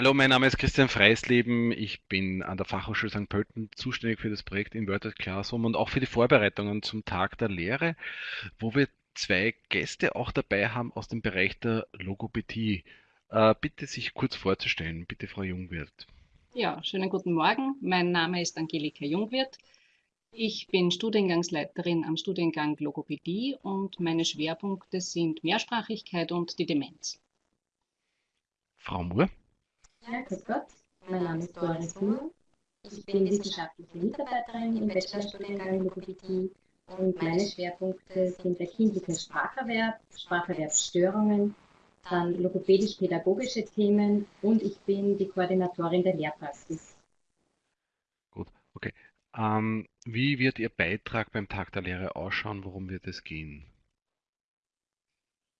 Hallo, mein Name ist Christian Freisleben. Ich bin an der Fachhochschule St. Pölten zuständig für das Projekt Inverted Classroom und auch für die Vorbereitungen zum Tag der Lehre, wo wir zwei Gäste auch dabei haben aus dem Bereich der Logopädie. Äh, bitte sich kurz vorzustellen. Bitte, Frau Jungwirth. Ja, schönen guten Morgen. Mein Name ist Angelika Jungwirth. Ich bin Studiengangsleiterin am Studiengang Logopädie und meine Schwerpunkte sind Mehrsprachigkeit und die Demenz. Frau Moore. Grüß Gott. Mein Name ist Doris Moore. Ich bin wissenschaftliche Mitarbeiterin im Bachelorstudiengang Logopädie und meine Schwerpunkte sind der kindliche Spracherwerb, Spracherwerbsstörungen, dann logopädisch-pädagogische Themen und ich bin die Koordinatorin der Lehrpraxis. Gut, okay. Ähm, wie wird Ihr Beitrag beim Tag der Lehre ausschauen? Worum wird es gehen?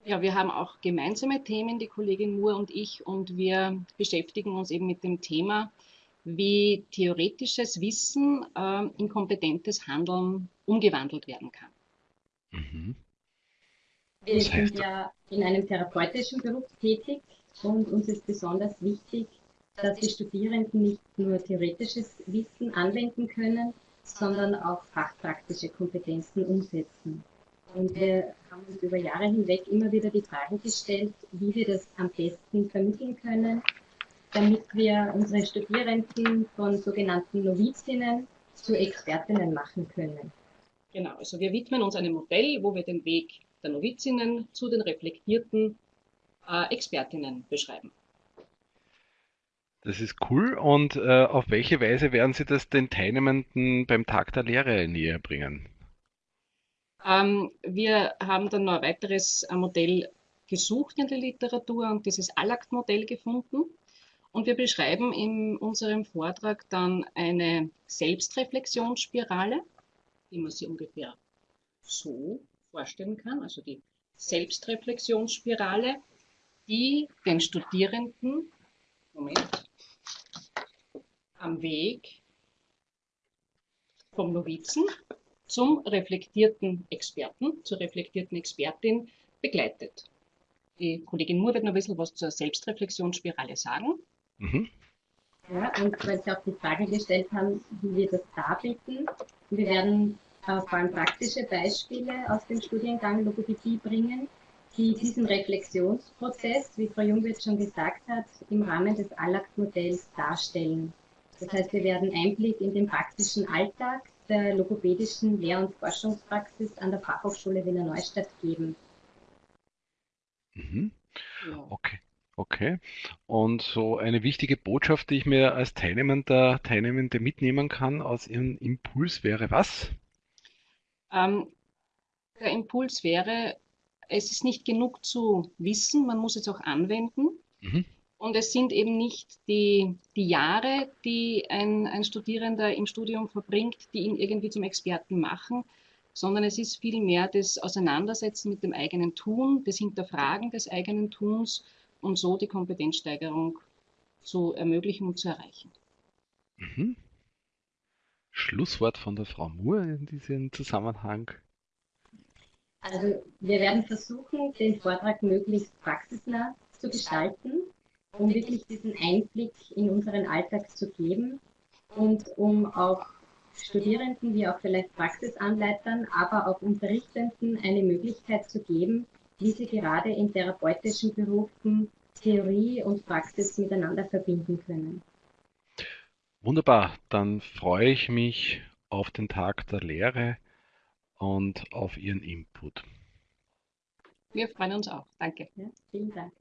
Ja, wir haben auch gemeinsame Themen, die Kollegin Moore und ich, und wir beschäftigen uns eben mit dem Thema, wie theoretisches Wissen äh, in kompetentes Handeln umgewandelt werden kann. Mhm. Wir Das sind heißt, ja in einem therapeutischen Beruf tätig und uns ist besonders wichtig, dass die Studierenden nicht nur theoretisches Wissen anwenden können, sondern auch fachpraktische Kompetenzen umsetzen. Und wir haben uns über Jahre hinweg immer wieder die Frage gestellt, wie wir das am besten vermitteln können, damit wir unsere Studierenden von sogenannten Novizinnen zu Expertinnen machen können. Genau, also wir widmen uns einem Modell, wo wir den Weg der Novizinnen zu den reflektierten äh, Expertinnen beschreiben. das ist cool. Und äh, auf welche Weise werden Sie das den Teilnehmenden beim Tag der Lehre näher bringen? Ähm, wir haben dann noch ein weiteres äh, Modell gesucht in der Literatur und dieses ALACT-Modell gefunden. Und wir beschreiben in unserem Vortrag dann eine Selbstreflexionsspirale, wie man sie ungefähr so vorstellen kann, also die Selbstreflexionsspirale, die den Studierenden, Moment, am Weg vom Novizen zum reflektierten Experten, zur reflektierten Expertin begleitet. Die Kollegin Moore wird noch ein bisschen was zur Selbstreflexionsspirale sagen. Mhm. Ja, und weil Sie auch die Frage gestellt haben, wie wir das darbieten. Wir werden äh, vor allem praktische Beispiele aus dem Studiengang Logopädie bringen, die diesen Reflexionsprozess, wie Frau Jungwirth schon gesagt hat, im Rahmen des ALACT-Modells darstellen. Das heißt, wir werden Einblick in den praktischen Alltag der logopädischen Lehr- und Forschungspraxis an der Fachhochschule Wiener Neustadt geben. Mhm. Ja. Okay, okay. Und so eine wichtige Botschaft, die ich mir als Teilnehmender, Teilnehmende mitnehmen kann aus Ihrem Impuls wäre was? Ähm, der Impuls wäre, es ist nicht genug zu wissen, man muss es auch anwenden. Mhm. Und es sind eben nicht die, die Jahre, die ein, ein Studierender im Studium verbringt, die ihn irgendwie zum Experten machen, sondern es ist vielmehr das Auseinandersetzen mit dem eigenen Tun, das Hinterfragen des eigenen Tuns und so die Kompetenzsteigerung zu ermöglichen und zu erreichen. Mhm. Schlusswort von der Frau Moore in diesem Zusammenhang. Also wir werden versuchen, den Vortrag möglichst praxisnah zu gestalten, um wirklich diesen Einblick in unseren Alltag zu geben und um auch Studierenden wie auch vielleicht Praxisanleitern, aber auch Unterrichtenden eine Möglichkeit zu geben, wie sie gerade in therapeutischen Berufen Theorie und Praxis miteinander verbinden können. Wunderbar, dann freue ich mich auf den Tag der Lehre und auf Ihren Input. Wir freuen uns auch. Danke. Ja, vielen Dank.